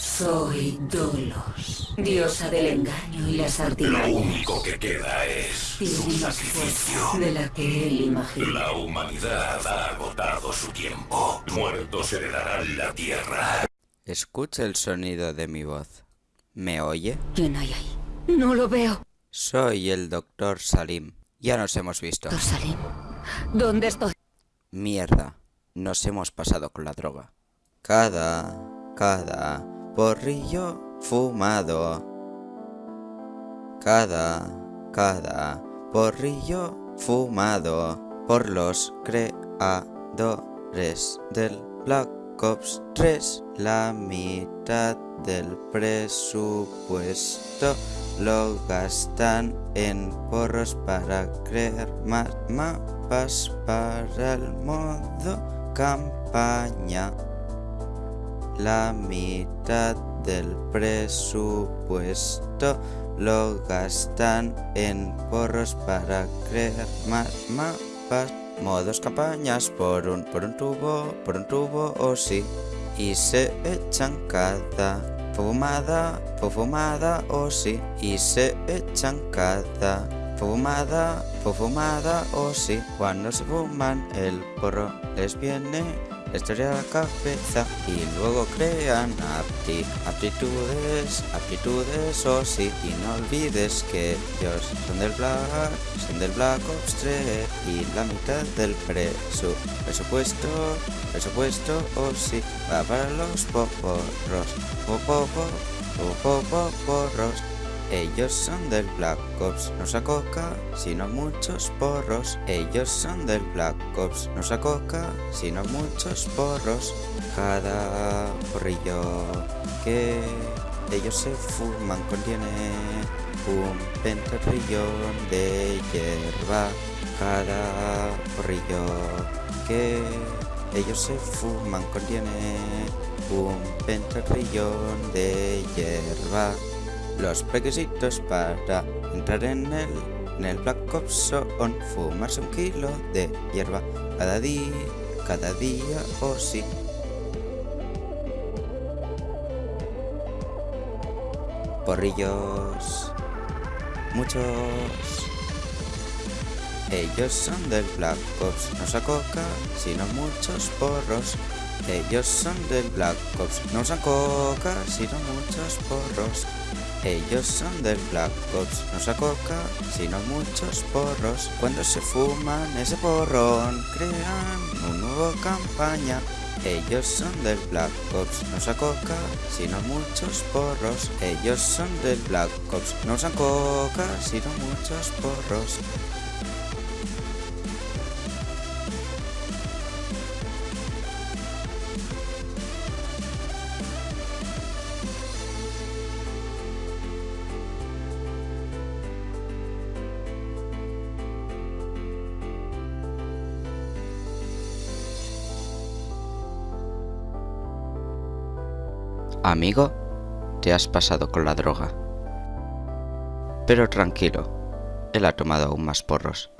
Soy Dolos, diosa del engaño y las Lo artimañas. único que queda es su sacrificio. de la que él imagina. La humanidad ha agotado su tiempo. Muertos heredarán la tierra. Escucha el sonido de mi voz. ¿Me oye? ¿Quién hay ahí? No lo veo. Soy el doctor Salim. Ya nos hemos visto. Doctor Salim, ¿dónde estoy? Mierda. Nos hemos pasado con la droga. Cada, cada porrillo fumado. Cada, cada porrillo fumado por los creadores del Black Ops 3. La mitad del presupuesto lo gastan en porros para crear más mapas para el modo campaña. La mitad del presupuesto lo gastan en porros para crear más mapas. Modos campañas por un, por un tubo, por un tubo o sí. Y se echan cada fumada, fumada o sí. Y se echan cada fumada, fumada o sí. Cuando se fuman el porro les viene la historia a la cabeza y luego crean apti- aptitudes, aptitudes o sí. Y no olvides que ellos son del Black, son del Black Ops 3 y la mitad del presu, presupuesto, presupuesto o sí. Va para los poporros, popopo, popoporros. Ellos son del Black Ops, no coca, sino muchos porros. Ellos son del Black Ops, no usa coca, sino muchos porros. Cada porrillo que ellos se fuman contiene un pentatrillón de hierba. Cada porrillo que ellos se fuman contiene un pentatrillón de hierba. Los requisitos para entrar en el, en el Black Ops son fumarse un kilo de hierba cada día, cada día o sí. Porrillos, muchos. Ellos son del Black Ops, no usa coca, sino muchos porros. Ellos son del Black Ops, no usan coca, sino muchos porros. Ellos son del Black Ops, no usa coca, sino muchos porros. Cuando se fuman ese porrón, crean una nueva campaña. Ellos son del Black Ops, no usa coca, sino muchos porros. Ellos son del Black Ops, no usan coca, sino muchos porros. Amigo, te has pasado con la droga. Pero tranquilo, él ha tomado aún más porros.